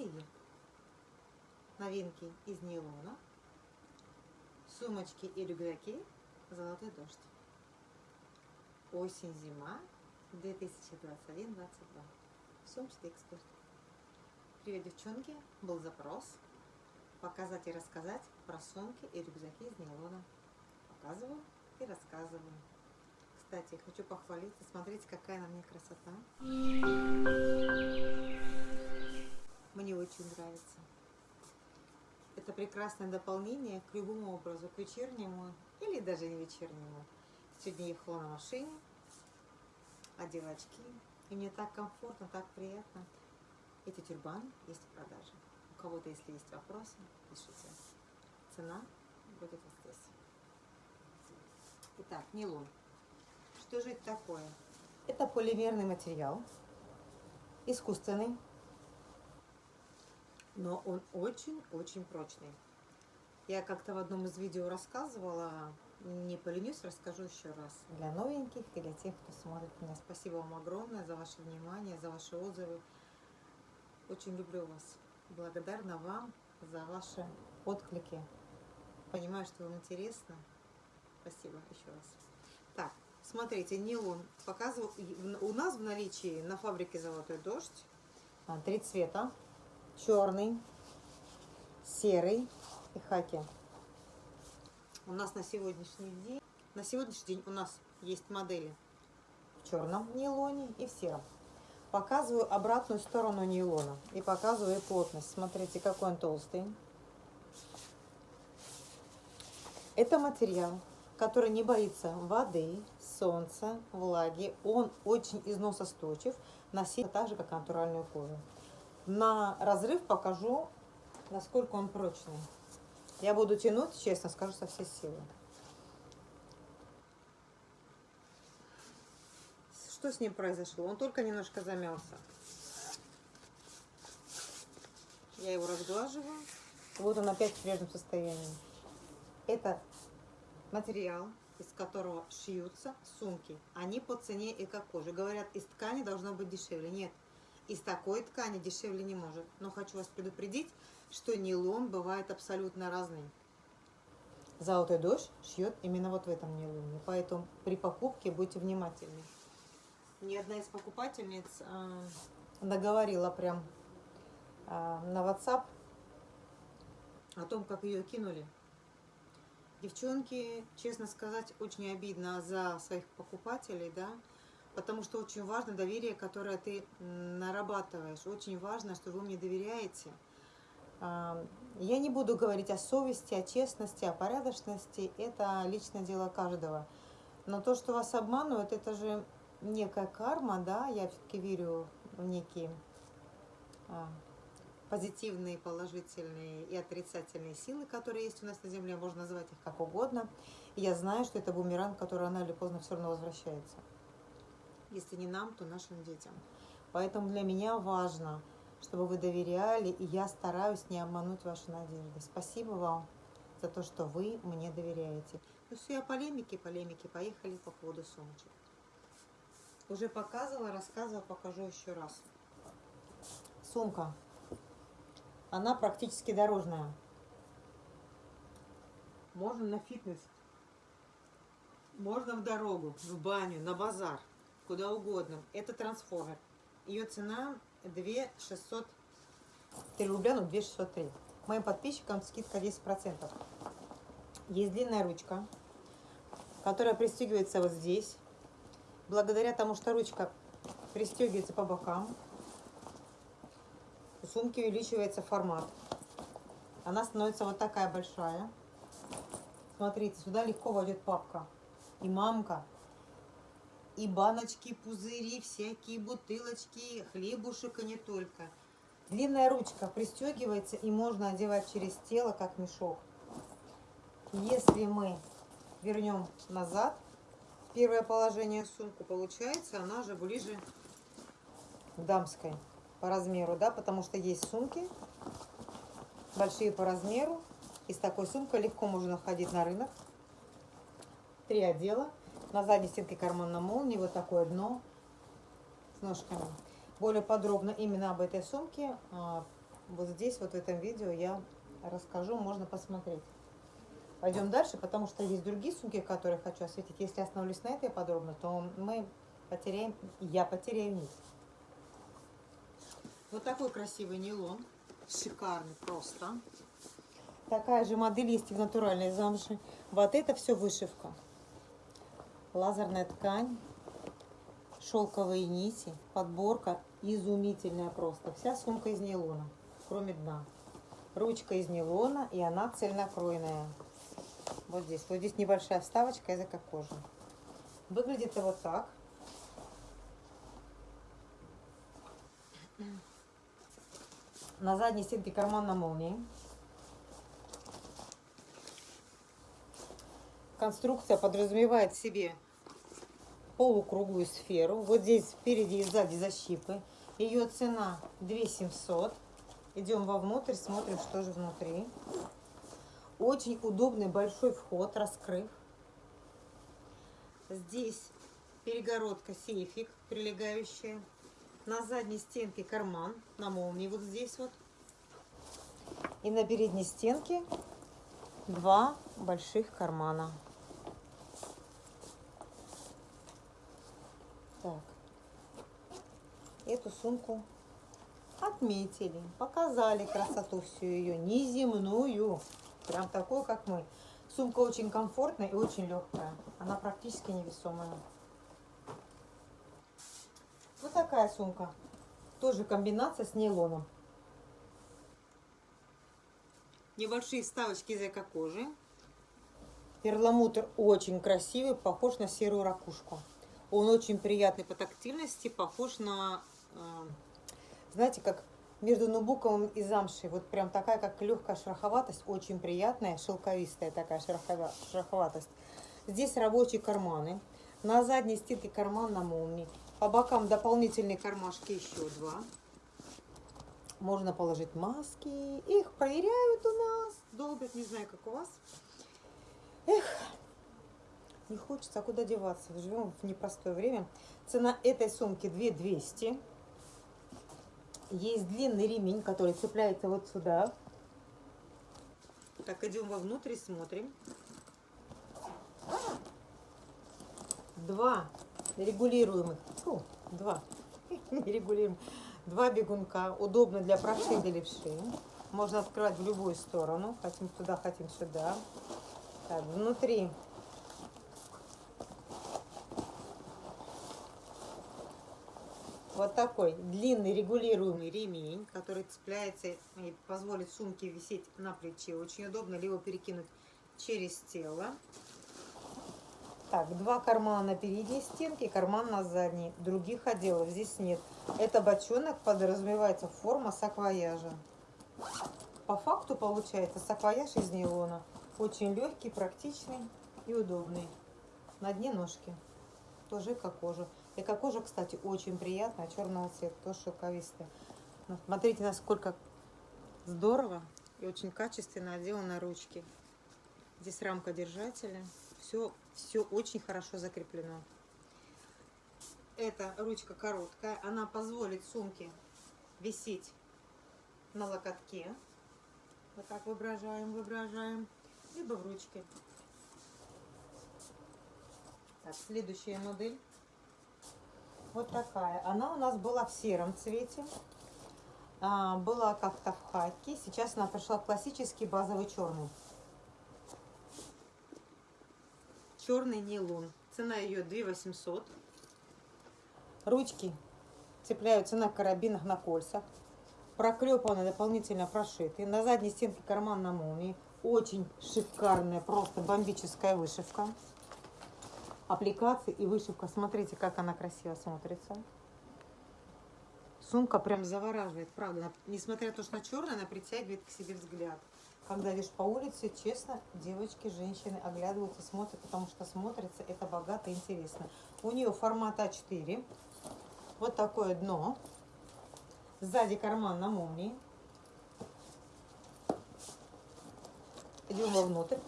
И новинки из нейлона, сумочки и рюкзаки «Золотой дождь». Осень-зима 2021-2022. Сумчатый эксперт. Привет, девчонки! Был запрос показать и рассказать про сумки и рюкзаки из нейлона. Показываю и рассказываю. Кстати, хочу похвалиться. Смотрите, какая на мне красота. Мне очень нравится. Это прекрасное дополнение к любому образу, к вечернему или даже не вечернему. Сегодня ехала на машине, одела очки, и мне так комфортно, так приятно. Эти тюрбаны есть в продаже. У кого-то, если есть вопросы, пишите. Цена будет вот здесь. Итак, нейлон. Что же это такое? Это полимерный материал, искусственный, но он очень-очень прочный. Я как-то в одном из видео рассказывала, не поленюсь, расскажу еще раз. Для новеньких и для тех, кто смотрит меня. Спасибо вам огромное за ваше внимание, за ваши отзывы. Очень люблю вас. Благодарна вам за ваши отклики. Понимаю, что вам интересно. Спасибо еще раз. Так, смотрите, нейлон. Показываю. У нас в наличии на фабрике «Золотой дождь» а, три цвета. Черный, серый и хаки. У нас на сегодняшний день, на сегодняшний день у нас есть модели в черном нейлоне и в сером. Показываю обратную сторону нейлона и показываю плотность. Смотрите, какой он толстый. Это материал, который не боится воды, солнца, влаги. Он очень износостойчив, носит так же, как натуральную кожу. На разрыв покажу, насколько он прочный. Я буду тянуть, честно скажу, со всей силы. Что с ним произошло? Он только немножко замялся. Я его разглаживаю. Вот он опять в прежнем состоянии. Это материал, из которого шьются сумки. Они по цене эко-кожи. Говорят, из ткани должно быть дешевле. Нет, из такой ткани дешевле не может. Но хочу вас предупредить, что нейлон бывает абсолютно разный. Золотой дождь шьет именно вот в этом нейлоне. Поэтому при покупке будьте внимательны. Ни одна из покупательниц э, договорила прям э, на WhatsApp о том, как ее кинули. Девчонки, честно сказать, очень обидно за своих покупателей, да, потому что очень важно доверие, которое ты нарабатываешь. Очень важно, что вы мне доверяете. Я не буду говорить о совести, о честности, о порядочности. Это личное дело каждого. Но то, что вас обманывают, это же некая карма, да, я все-таки верю в некие а, позитивные, положительные и отрицательные силы, которые есть у нас на Земле, можно называть их как угодно. И я знаю, что это бумеранг, который рано или поздно все равно возвращается. Если не нам, то нашим детям. Поэтому для меня важно – чтобы вы доверяли, и я стараюсь не обмануть ваши надежды. Спасибо вам за то, что вы мне доверяете. Ну все, я полемики, полемики, поехали по поводу сумочек. Уже показывала, рассказывала, покажу еще раз. Сумка. Она практически дорожная. Можно на фитнес. Можно в дорогу, в баню, на базар, куда угодно. Это трансформер. Ее цена 2 603 рубля, ну 2 603. Моим подписчикам скидка 10%. Есть длинная ручка, которая пристегивается вот здесь. Благодаря тому, что ручка пристегивается по бокам, у сумки увеличивается формат. Она становится вот такая большая. Смотрите, сюда легко войдет папка. И мамка и баночки, пузыри, всякие бутылочки, хлебушек и не только. Длинная ручка пристегивается и можно одевать через тело, как мешок. Если мы вернем назад первое положение сумку, получается она же ближе к дамской по размеру, да, потому что есть сумки большие по размеру. И с такой сумкой легко можно ходить на рынок. Три отдела на задней стенке карман на молнии, вот такое дно с ножками. Более подробно именно об этой сумке а, вот здесь, вот в этом видео я расскажу, можно посмотреть. Пойдем дальше, потому что есть другие сумки, которые хочу осветить. Если остановлюсь на этой подробно, то мы потеряем, я потеряю нить. Вот такой красивый нейлон. Шикарный просто. Такая же модель есть и в натуральной замши. Вот это все вышивка. Лазерная ткань, шелковые нити, подборка изумительная просто. Вся сумка из нейлона, кроме дна. Ручка из нейлона, и она цельнокройная. Вот здесь. Вот здесь небольшая вставочка языка кожи. Выглядит это вот так. На задней стенке карман на молнии. Конструкция подразумевает себе полукруглую сферу. Вот здесь спереди и сзади защипы. Ее цена 2700. Идем вовнутрь, смотрим, что же внутри. Очень удобный большой вход, раскрыв. Здесь перегородка, сейфик прилегающая. На задней стенке карман на молнии вот здесь вот. И на передней стенке два больших кармана. Так. Эту сумку отметили, показали красоту всю ее, неземную, прям такую, как мы. Сумка очень комфортная и очень легкая, она практически невесомая. Вот такая сумка, тоже комбинация с нейлоном. Небольшие вставочки из эко-кожи. Перламутр очень красивый, похож на серую ракушку. Он очень приятный по тактильности, похож на, знаете, как между нубуковым и замшей. Вот прям такая, как легкая шероховатость, очень приятная, шелковистая такая шероховатость. Здесь рабочие карманы. На задней стенке карман на молнии. По бокам дополнительные кармашки еще два. Можно положить маски. Их проверяют у нас. Долбят, не знаю, как у вас. Эх, не хочется, а куда деваться? Живем в непростое время. Цена этой сумки 2200. Есть длинный ремень, который цепляется вот сюда. Так, идем вовнутрь и смотрим. Два регулируемых, фу, два, регулируем, два бегунка, удобно для правши и для левши. Можно открывать в любую сторону, хотим туда, хотим сюда. Так, внутри вот такой длинный регулируемый ремень, который цепляется и позволит сумке висеть на плече. Очень удобно либо перекинуть через тело. Так, два кармана на передней стенке, карман на задней. Других отделов здесь нет. Это бочонок, подразумевается форма саквояжа. По факту получается саквояж из нейлона. Очень легкий, практичный и удобный. На дне ножки. Тоже как кожа. Эко-кожа, кстати, очень приятная, черного цвета, тоже шелковистая. Ну, смотрите, насколько здорово и очень качественно отделаны ручки. Здесь рамка держателя. Все, все очень хорошо закреплено. Эта ручка короткая. Она позволит сумке висеть на локотке. Вот так выображаем, выображаем. Либо в ручке. Так, следующая модель. Вот такая. Она у нас была в сером цвете. А, была как-то в хаке. Сейчас она пришла в классический базовый черный. Черный нейлон. Цена ее 2 800. Ручки цепляются на карабинах на кольцах. Проклепаны, дополнительно прошиты. На задней стенке карман на молнии. Очень шикарная, просто бомбическая вышивка аппликации и вышивка. Смотрите, как она красиво смотрится. Сумка прям завораживает, правда. Несмотря на то, что она черная, она притягивает к себе взгляд. Когда идешь по улице, честно, девочки, женщины оглядываются, смотрят, потому что смотрится это богато и интересно. У нее формат А4. Вот такое дно. Сзади карман на молнии. Идем вовнутрь.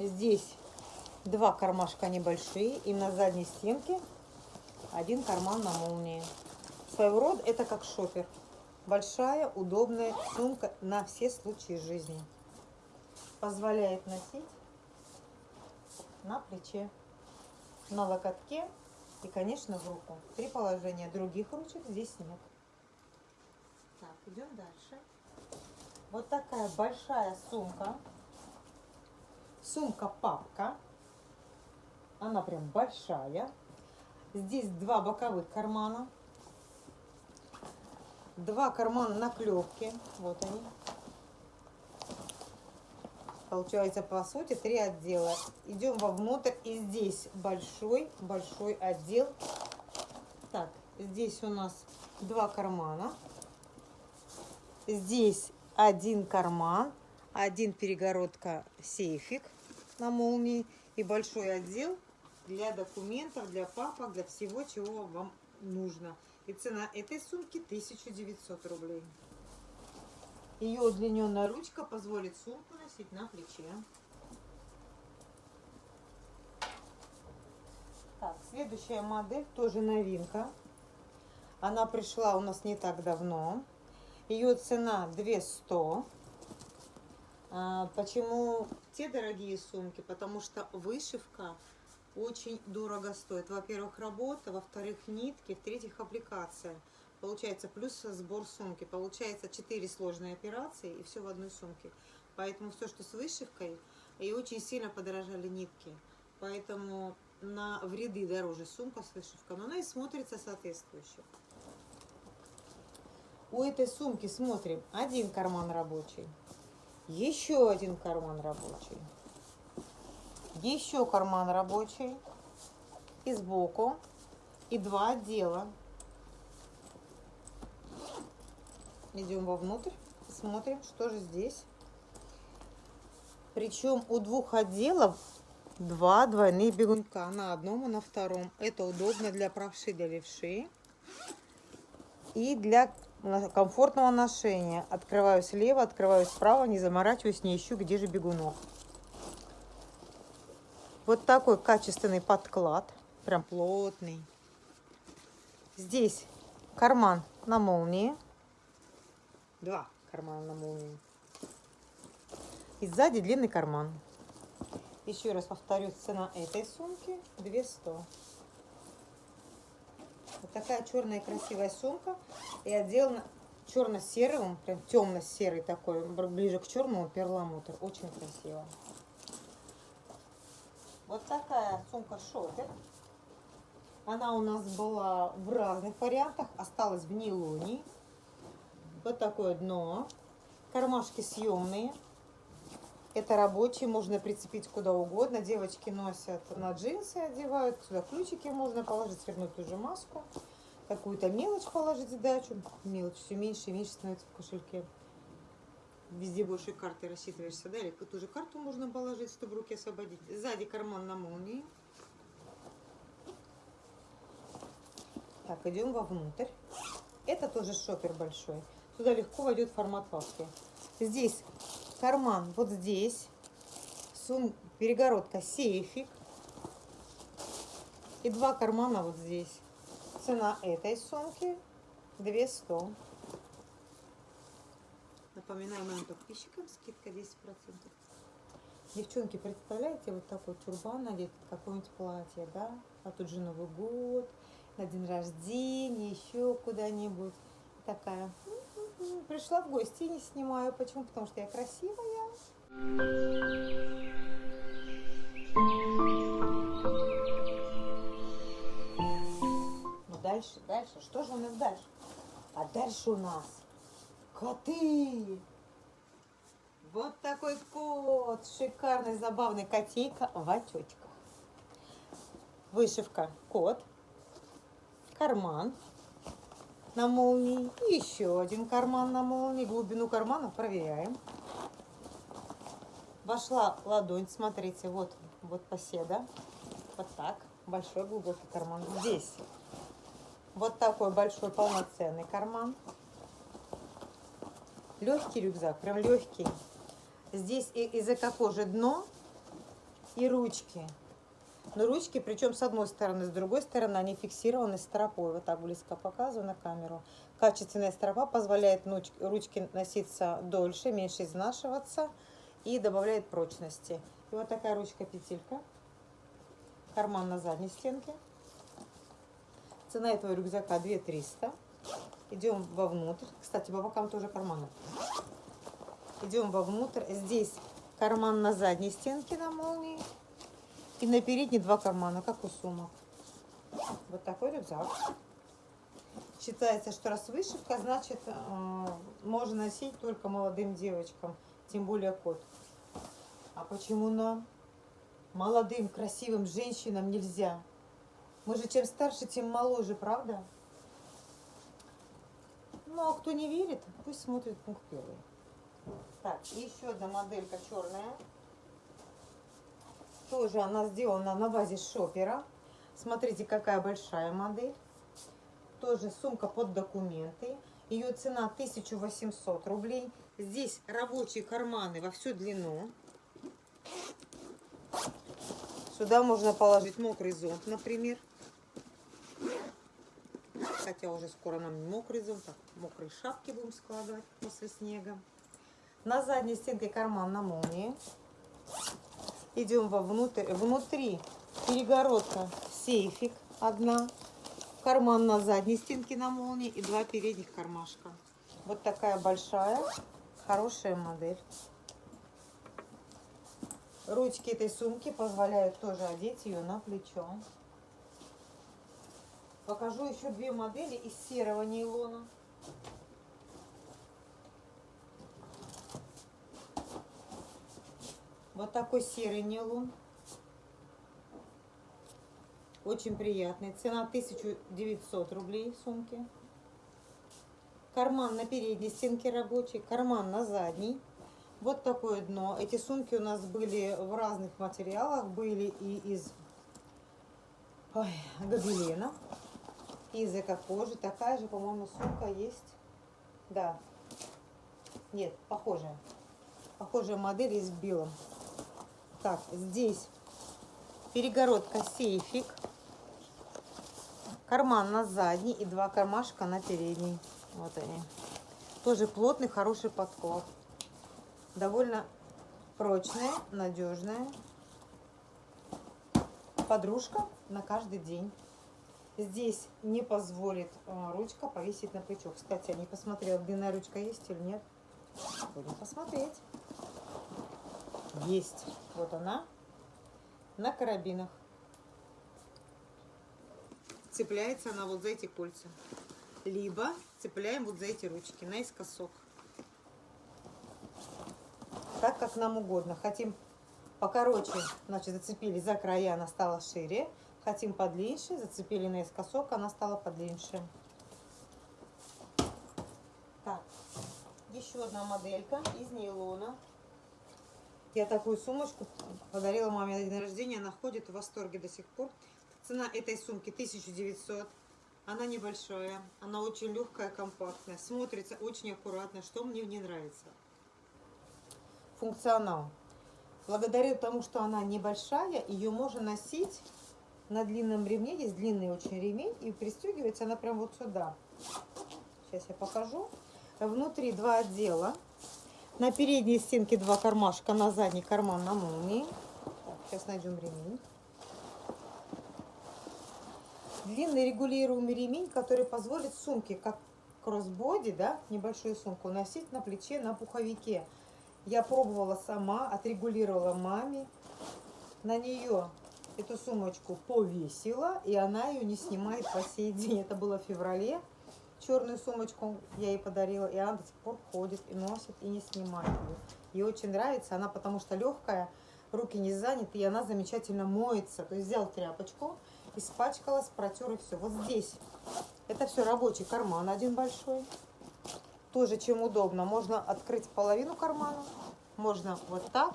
Здесь два кармашка небольшие, и на задней стенке один карман на молнии. Своего рода это как шопер. Большая, удобная сумка на все случаи жизни. Позволяет носить на плече, на локотке и, конечно, в руку. Три положения. Других ручек здесь нет. Так, идем дальше. Вот такая большая сумка. Сумка-папка. Она прям большая. Здесь два боковых кармана. Два кармана наклепки. Вот они. Получается, по сути, три отдела. Идем вовнутрь. И здесь большой-большой отдел. Так, здесь у нас два кармана. Здесь один карман, один перегородка сейфик на молнии и большой отдел для документов, для папок, для всего, чего вам нужно. И цена этой сумки 1900 рублей. Ее удлиненная ручка позволит сумку носить на плече. Так, следующая модель тоже новинка. Она пришла у нас не так давно. Ее цена 200. А, почему те дорогие сумки? Потому что вышивка очень дорого стоит. Во-первых, работа, во-вторых, нитки, в-третьих, аппликация. Получается плюс сбор сумки. Получается 4 сложные операции и все в одной сумке. Поэтому все, что с вышивкой, и очень сильно подорожали нитки. Поэтому на вреды дороже сумка с вышивкой, но она и смотрится соответствующе. У этой сумки смотрим один карман рабочий, еще один карман рабочий, еще карман рабочий и сбоку, и два отдела. Идем вовнутрь, смотрим, что же здесь. Причем у двух отделов два двойных бегунка на одном и на втором. Это удобно для правши, для левши и для комфортного ношения. Открываю слева, открываю справа, не заморачиваюсь, не ищу, где же бегунок. Вот такой качественный подклад, прям плотный. Здесь карман на молнии. Два кармана на молнии. И сзади длинный карман. Еще раз повторюсь, цена этой сумки 200. Вот такая черная красивая сумка. И отделана черно-серым, прям темно-серый такой, ближе к черному перламутр. Очень красиво. Вот такая сумка шопер. Она у нас была в разных вариантах. Осталась в нейлоне. Вот такое дно. Кармашки съемные. Это рабочие, можно прицепить куда угодно. Девочки носят на джинсы, одевают. Сюда ключики можно положить, свернуть ту же маску. Какую-то мелочь положить в дачу. Мелочь все меньше и меньше становится в кошельке. Везде больше карты рассчитываешься, да? Или ту же карту можно положить, чтобы руки освободить. Сзади карман на молнии. Так, идем вовнутрь. Это тоже шопер большой. Сюда легко войдет формат папки. Здесь карман вот здесь, сум, перегородка сейфик и два кармана вот здесь. Цена этой сумки 200. Напоминаю моим подписчикам, скидка 10%. Девчонки, представляете, вот такой тюрбан надеть, какое-нибудь платье, да? А тут же Новый год, на день рождения, еще куда-нибудь. Такая Пришла в гости и не снимаю. Почему? Потому что я красивая. Ну дальше, дальше. Что же у нас дальше? А дальше у нас коты. Вот такой кот. Шикарный, забавный котейка в отечках. Вышивка кот. Карман на молнии. И еще один карман на молнии. Глубину кармана проверяем. Вошла ладонь, смотрите, вот, вот поседа. Вот так. Большой глубокий карман. Здесь вот такой большой полноценный карман. Легкий рюкзак, прям легкий. Здесь и из эко кожи дно и ручки. Но ручки, причем с одной стороны, с другой стороны, они фиксированы стропой. Вот так близко показываю на камеру. Качественная стропа позволяет ручке носиться дольше, меньше изнашиваться и добавляет прочности. И вот такая ручка-петелька. Карман на задней стенке. Цена этого рюкзака 2300. Идем вовнутрь. Кстати, по бокам тоже карманы. Идем вовнутрь. Здесь карман на задней стенке на молнии. И на передней два кармана, как у сумок. Вот такой рюкзак. Считается, что раз вышивка, значит, э, можно носить только молодым девочкам, тем более кот. А почему нам, молодым, красивым женщинам нельзя? Мы же чем старше, тем моложе, правда? Ну, а кто не верит, пусть смотрит пункт первый. Так, еще одна моделька черная. Тоже она сделана на базе шопера. Смотрите, какая большая модель. Тоже сумка под документы. Ее цена 1800 рублей. Здесь рабочие карманы во всю длину. Сюда можно положить мокрый зонт, например. Хотя уже скоро нам не мокрый зонт, так мокрые шапки будем складывать после снега. На задней стенке карман на молнии. Идем вовнутрь. Внутри перегородка, сейфик одна. Карман на задней стенке на молнии и два передних кармашка. Вот такая большая, хорошая модель. Ручки этой сумки позволяют тоже одеть ее на плечо. Покажу еще две модели из серого нейлона. Вот такой серый нейлон. Очень приятный. Цена 1900 рублей сумки. Карман на передней стенке рабочий, карман на задней. Вот такое дно. Эти сумки у нас были в разных материалах. Были и из ой, гобелена, и из эко-кожи. Такая же, по-моему, сумка есть. Да. Нет, похожая. Похожая модель из белом. Так, здесь перегородка сейфик. Карман на задний и два кармашка на передний. Вот они. Тоже плотный, хороший подклад. Довольно прочная, надежная. Подружка на каждый день. Здесь не позволит э, ручка повесить на плечо. Кстати, я не посмотрела, длинная ручка есть или нет. Будем посмотреть. Есть. Вот она. На карабинах. Цепляется она вот за эти кольца. Либо цепляем вот за эти ручки наискосок. Так, как нам угодно. Хотим покороче, значит, зацепили за края, она стала шире. Хотим подлиннее, зацепили наискосок, она стала подлиннее. Так, еще одна моделька из нейлона. Я такую сумочку подарила маме на день рождения. Она ходит в восторге до сих пор. Цена этой сумки 1900. Она небольшая, она очень легкая, компактная, смотрится очень аккуратно, что мне не нравится. Функционал. Благодаря тому, что она небольшая, ее можно носить на длинном ремне. Есть длинный очень ремень, и пристегивается она прям вот сюда. Сейчас я покажу. Внутри два отдела. На передней стенке два кармашка, на задний карман на молнии. сейчас найдем ремень. Длинный регулируемый ремень, который позволит сумке, как кроссбоди, да, небольшую сумку, носить на плече, на пуховике. Я пробовала сама, отрегулировала маме. На нее эту сумочку повесила, и она ее не снимает по сей день. Это было в феврале черную сумочку я ей подарила, и она до сих пор ходит и носит, и не снимает ее. Ей очень нравится, она потому что легкая, руки не заняты, и она замечательно моется. То есть взял тряпочку, испачкалась, протер и все. Вот здесь это все рабочий карман один большой. Тоже чем удобно. Можно открыть половину кармана, можно вот так,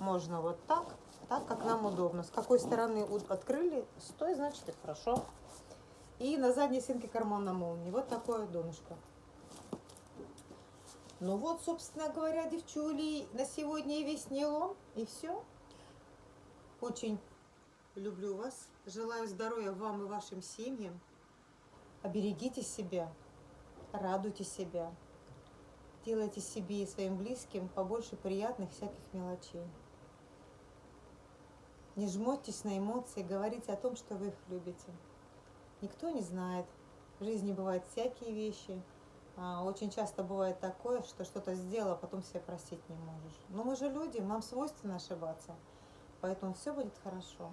можно вот так, так, как нам удобно. С какой стороны открыли, с той, значит, и хорошо. И на задней стенке карман на молнии. Вот такое донышко. Ну вот, собственно говоря, девчули, на сегодня и весь нейлон. И все. Очень люблю вас. Желаю здоровья вам и вашим семьям. Оберегите себя, радуйте себя. Делайте себе и своим близким побольше приятных всяких мелочей. Не жмотесь на эмоции, говорите о том, что вы их любите. Никто не знает. В жизни бывают всякие вещи. А, очень часто бывает такое, что что-то сделал, а потом себя простить не можешь. Но мы же люди, нам свойственно ошибаться. Поэтому все будет хорошо.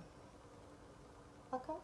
Пока.